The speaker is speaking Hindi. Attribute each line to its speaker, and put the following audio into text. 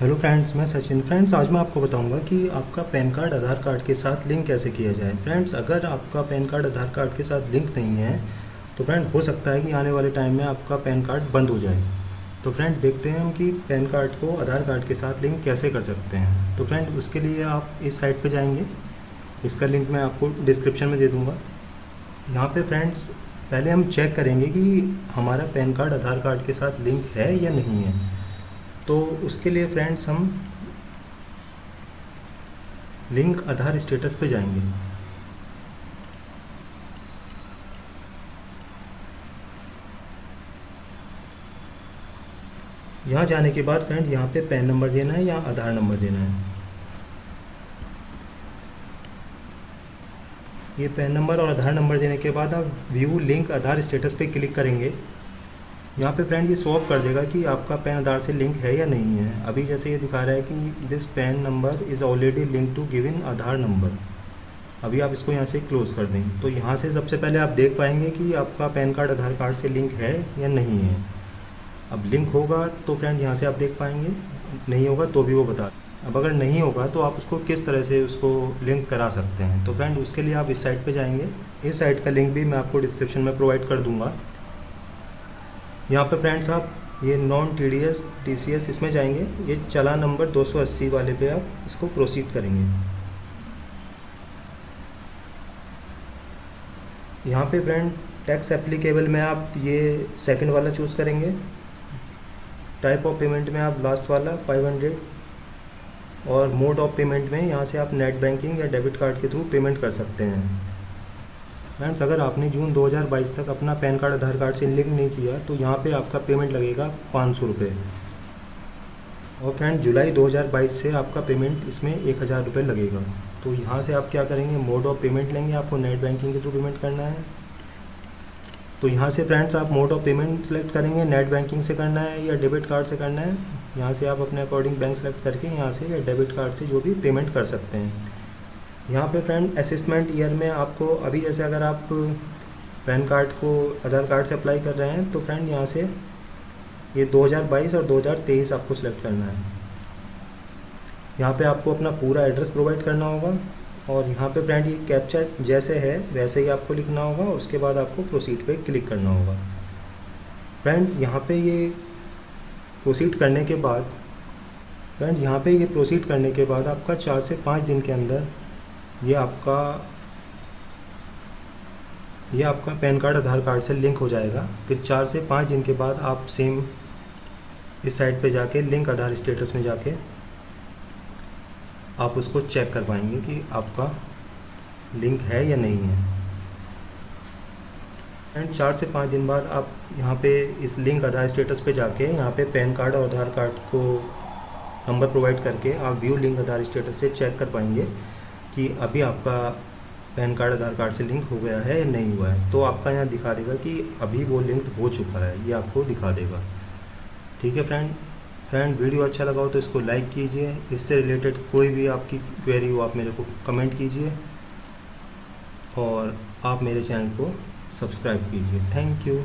Speaker 1: हेलो फ्रेंड्स मैं सचिन। फ्रेंड्स आज मैं आपको बताऊँगा कि आपका पैन कार्ड, आधार कार्ड के साथ लिंक कैसे किया जाए। फ्रेंड्स अगर आपका पैन कार्ड, आधार कार्ड के साथ लिंक नहीं है तो फ्रेंड हो सकता है कि आने वाले टाइम में आपका पैन कार्ड बंद हो जाए। तो फ्रेंड देखते हैं हम कि पैन कार्ड को, आधार कार्ड के साथ लिंक कैसे कर सकते हैं। तो फ्रेंड उसके लिए आप इस साइट पर जाएँगे। इसका लिंक मैं आपको डिस्क्रिप्शन में दे दूँगा। यहाँ पर फ्रेंड्स पहले हम चेक करेंगे कि हमारा पैन कार्ड, आधार कार्ड के साथ लिंक है या नहीं है। तो उसके लिए फ्रेंड्स हम लिंक आधार स्टेटस पे जाएँगे। यहाँ जाने के बाद फ्रेंड्स यहाँ पे पैन नंबर देना है या आधार नंबर देना है? ये पैन नंबर और आधार नंबर देने के बाद आप व्यू लिंक आधार स्टेटस पे क्लिक करेंगे। यहाँ पे फ्रेंड ये सो ऑफ़ कर देगा कि आपका पैन आधार से लिंक है या नहीं है। अभी जैसे ये दिखा रहा है कि this PAN number is already link to given Aadhaar number अभी आप इसको यहाँ से क्लोज़ कर दें। तो यहाँ से सबसे पहले आप देख पाएँगे कि आपका पैन कार्ड आधार कार्ड से लिंक है या नहीं है। अब लिंक होगा तो फ्रेंड यहाँ से आप देख पाएँगे। नहीं होगा तो भी वो बता अब अगर नहीं होगा तो आप उसको किस तरह से उसको लिंक करा सकते हैं। तो फ्रेंड उसके लिए आप इस साइट पे जाएँगे। इस साइट का लिंक भी मैं आपको डिस्क्रिप्शन में प्रोवाइड कर दूँगा। यहाँ पे फ्रेंड्स आप, ये non T D S T C S इसमें जाएँगे। ये चला नंबर 280 वाले पे आप इसको प्रोसीड करेंगे। यहाँ पे फ्रेंड टैक्स एप्लीकेबल में आप ये सेकंड वाला चूज़ करेंगे। टाइप ऑफ़ पेमेंट में आप लास्ट वाला 500 और मोड ऑफ़ पेमेंट में यहाँ से आप नेट बैंकिंग या डेबिट कार्ड के थ्रू पेमेंट कर सकते हैं। फ्रेंड्स अगर आपने जून 2022 तक अपना पैन कार्ड, आधार कार्ड से लिंक नहीं किया तो यहाँ पे आपका पेमेंट लगेगा पाँच सौ रुपये। और फ्रेंड जुलाई 2022 से आपका पेमेंट इसमें एक हज़ार रुपये लगेगा। तो यहाँ से आप क्या करेंगे? मोड ऑफ़ पेमेंट लेंगे, आपको नेट बैंकिंग के थ्रू पेमेंट करना है। तो यहाँ से फ्रेंड्स आप मोड ऑफ़ पेमेंट सेलेक्ट करेंगे नेट बैंकिंग से करना है या डेबिट कार्ड से करना है। यहाँ से आप अपने अकॉर्डिंग बैंक सेलेक्ट करके यहाँ से या डेबिट कार्ड से जो भी पेमेंट कर सकते हैं। यहाँ पे फ्रेंड असिस्मेंट ईयर में आपको, अभी जैसे अगर आप पैन कार्ड को आधार कार्ड से अप्लाई कर रहे हैं तो फ्रेंड यहाँ से ये 2022 और 2023 आपको सेलेक्ट करना है। यहाँ पे आपको अपना पूरा एड्रेस प्रोवाइड करना होगा और यहाँ पे फ्रेंड ये कैप्चा जैसे है, वैसे ही आपको लिखना होगा उसके बाद आपको प्रोसीड पे क्लिक करना होगा। फ्रेंड्स यहाँ पे ये प्रोसीड करने के बाद फ्रेंड्स यहाँ पे ये प्रोसीड करने के बाद आपका चार से पाँच दिन के अंदर ये आपका ये आपका पैन कार्ड, आधार कार्ड से लिंक हो जाएगा। फिर चार से पाँच दिन के बाद आप सेम इस साइट पे जाके, लिंक आधार स्टेटस में जाके, आप उसको चेक कर पाएँगे कि आपका लिंक है या नहीं है। एंड चार से पाँच दिन बाद आप यहाँ पे इस लिंक आधार स्टेटस पे जाके, यहाँ पे पैन कार्ड और आधार कार्ड को नंबर प्रोवाइड करके आप व्यू लिंक आधार स्टेटस से चेक कर पाएँगे। कि अभी आपका पैन कार्ड, आधार कार्ड से लिंक हो गया है या नहीं हुआ है तो आपका यहाँ दिखा देगा कि अभी वो लिंक हो चुका है, ये आपको दिखा देगा। ठीक है फ्रेंड? फ्रेंड, वीडियो अच्छा लगा हो तो इसको लाइक कीजिए, इससे रिलेटेड कोई भी आपकी क्वेरी हो, आप मेरे को कमेंट कीजिए और आप मेरे चैनल को सब्सक्राइब कीजिए। Thank you.